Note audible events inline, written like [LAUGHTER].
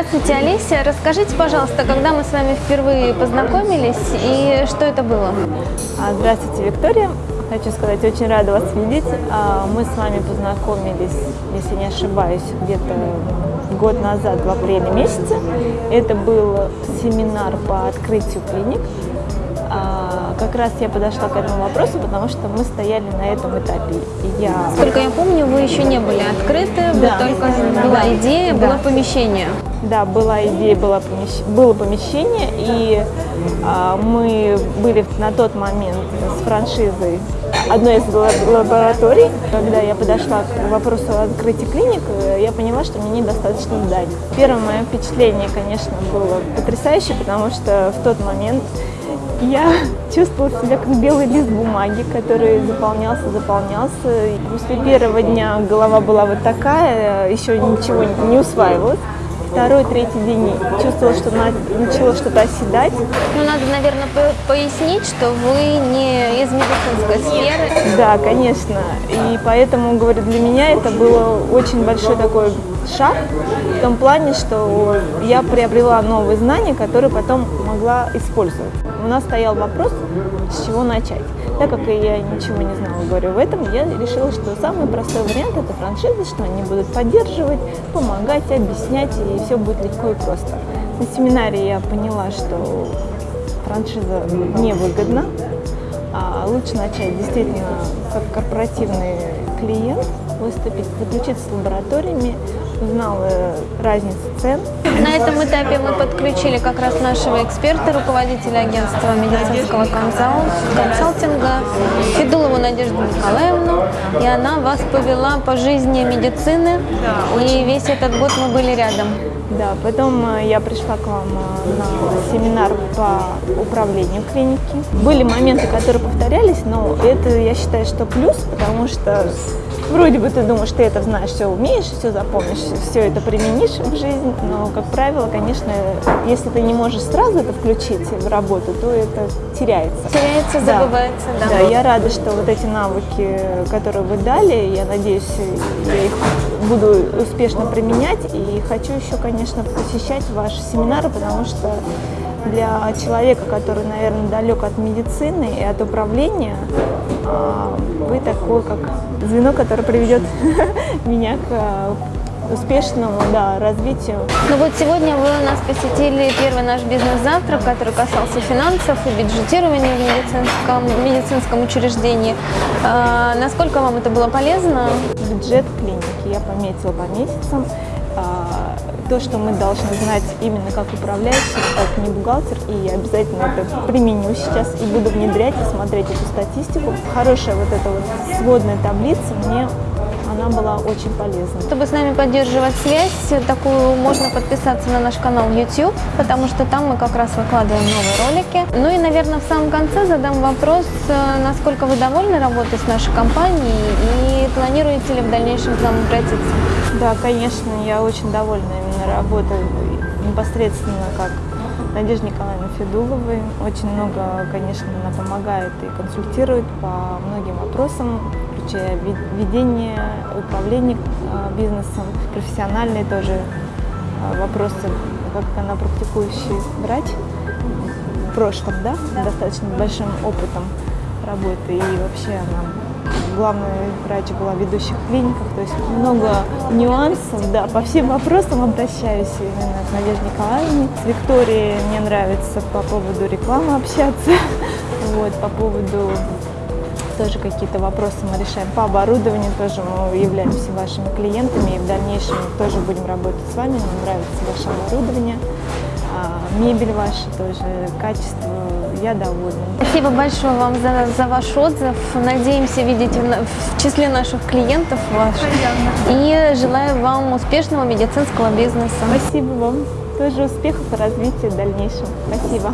Здравствуйте, Олеся. Расскажите, пожалуйста, когда мы с вами впервые познакомились и что это было? А, Здравствуйте, Виктория. Хочу сказать, очень рада вас видеть. А, Мы с вами познакомились, если не ошибаюсь, где-то год назад, в апреле месяце. Это был семинар по открытию клиник. Как раз я подошла к этому вопросу, потому что мы стояли на этом этапе. И Я Сколько я помню, вы еще не были открыты, Да. только была Да. идея, Да. было помещение. Да, была идея, было, помещ- было помещение, и а, мы были на тот момент с франшизой одной из ла- лабораторий. Когда я подошла к вопросу открытия клиник, э, я поняла, что мне недостаточно зданий. Первое мое впечатление, конечно, было потрясающее, потому что в тот момент я чувствовала себя как белый лист бумаги, который заполнялся, заполнялся. И после первого дня голова была вот такая, еще ничего не усваивалось. Второй, третий день чувствовала, что на- начало что-то оседать. Ну, надо, наверное, по- пояснить, что вы не из медицинской сферы. Да, конечно. И поэтому, говорю, для меня это было очень большой такой шаг в том плане, что я приобрела новые знания, которые потом могла использовать. У нас стоял вопрос, с чего начать. Так как я ничего не знала, говорю, в этом я решила, что самый простой вариант это франшиза, что они будут поддерживать, помогать, объяснять, и все будет легко и просто. На семинаре я поняла, что франшиза невыгодна, а лучше начать действительно как корпоративный клиент, выступить, заключить с лабораториями, узнала разницу цен. На этом этапе мы подключили как раз нашего эксперта, руководителя агентства медицинского консал- консалтинга Федулову Надежду Николаевну. И она вас повела по жизни медицины. И весь этот год мы были рядом. Да, потом э, я пришла к вам э, на семинар по управлению клиники. Были моменты, которые повторялись, но это, я считаю, что плюс, потому что вроде бы ты думаешь, ты это знаешь, все умеешь, все запомнишь, все это применишь в жизнь, но, как правило, конечно, если ты не можешь сразу это включить в работу, то это теряется. Теряется, Да. забывается, да. Да, я рада, что вот эти навыки, которые вы дали, я надеюсь, я их буду успешно применять и хочу еще, конечно, посещать ваши семинары, потому что для человека, который, наверное, далек от медицины и от управления, а, вы такое, как звено, которое приведет [LAUGHS] меня к а, успешному да, развитию. Ну вот сегодня вы у нас посетили первый наш бизнес-завтрак, который касался финансов и бюджетирования в медицинском, медицинском учреждении. А, насколько вам это было полезно? бюджет клиники я пометила по месяцам. А, То, что мы должны знать именно как управляющий, как не бухгалтер, и я обязательно это применю сейчас и буду внедрять и смотреть эту статистику. Хорошая вот эта вот сводная таблица мне она была очень полезна. Чтобы с нами поддерживать связь, такую можно подписаться на наш канал YouTube, потому что там мы как раз выкладываем новые ролики. Ну и, наверное, в самом конце задам вопрос, э, насколько вы довольны работой с нашей компанией и планируете ли в дальнейшем к нам обратиться? Да, конечно, я очень довольна именно работой непосредственно как Надежды Николаевны Федуловой. Очень много, конечно, она помогает и консультирует по многим вопросам, включая ведение, управление э, бизнесом, профессиональные тоже э, вопросы, как она практикующий врач в прошлом, да, достаточно большим опытом работы и вообще она главный врач была в ведущих клиниках, то есть много нюансов, да, по всем вопросам обращаюсь именно к Надежде Николаевне. С Викторией мне нравится по поводу рекламы общаться, [LAUGHS] вот, по поводу тоже какие-то вопросы мы решаем по оборудованию, тоже мы являемся вашими клиентами и в дальнейшем тоже будем работать с вами, нам нравится ваше оборудование, мебель ваша тоже, качество, я довольна. Спасибо большое вам за, за ваш отзыв. Надеемся видеть в, в числе наших клиентов ваших. И желаю вам успешного медицинского бизнеса. Спасибо вам. Тоже успехов и развития в дальнейшем. Спасибо.